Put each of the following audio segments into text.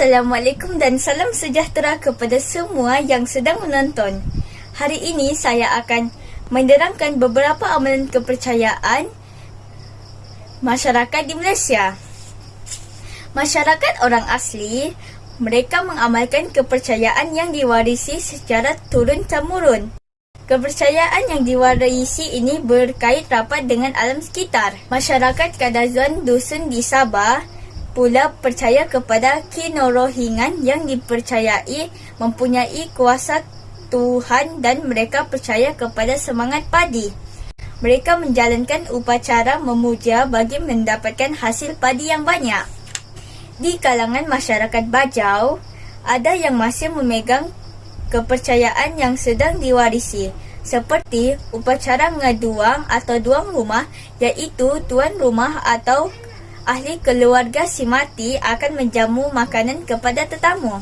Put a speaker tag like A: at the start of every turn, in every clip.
A: Assalamualaikum dan salam sejahtera kepada semua yang sedang menonton. Hari ini saya akan menerangkan beberapa amalan kepercayaan masyarakat di Malaysia. Masyarakat orang asli, mereka mengamalkan kepercayaan yang diwarisi secara turun-temurun. Kepercayaan yang diwarisi ini berkait rapat dengan alam sekitar. Masyarakat Kadazan Dusun di Sabah pula percaya kepada kinorohingan yang dipercayai mempunyai kuasa Tuhan dan mereka percaya kepada semangat padi. Mereka menjalankan upacara memuja bagi mendapatkan hasil padi yang banyak. Di kalangan masyarakat Bajau, ada yang masih memegang kepercayaan yang sedang diwarisi seperti upacara ngeduang atau duang rumah iaitu tuan rumah atau ahli keluarga si mati akan menjamu makanan kepada tetamu.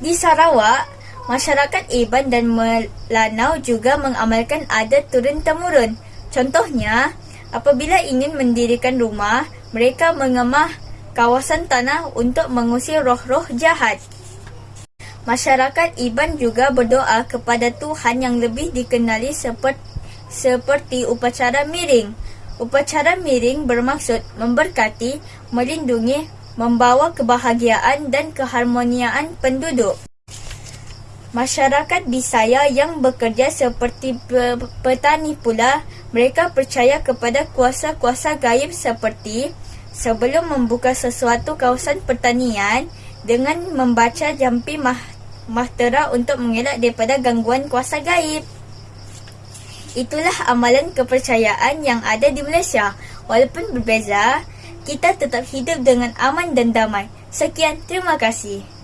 A: Di Sarawak, masyarakat Iban dan Melanau juga mengamalkan adat turun-temurun. Contohnya, apabila ingin mendirikan rumah, mereka mengemah kawasan tanah untuk mengusir roh-roh jahat. Masyarakat Iban juga berdoa kepada Tuhan yang lebih dikenali seperti, seperti upacara miring. Upacara miring bermaksud memberkati, melindungi, membawa kebahagiaan dan keharmoniaan penduduk. Masyarakat Bisaya yang bekerja seperti petani pula, mereka percaya kepada kuasa-kuasa gaib seperti sebelum membuka sesuatu kawasan pertanian dengan membaca jampi mahtera untuk mengelak daripada gangguan kuasa gaib. Itulah amalan kepercayaan yang ada di Malaysia. Walaupun berbeza, kita tetap hidup dengan aman dan damai. Sekian, terima kasih.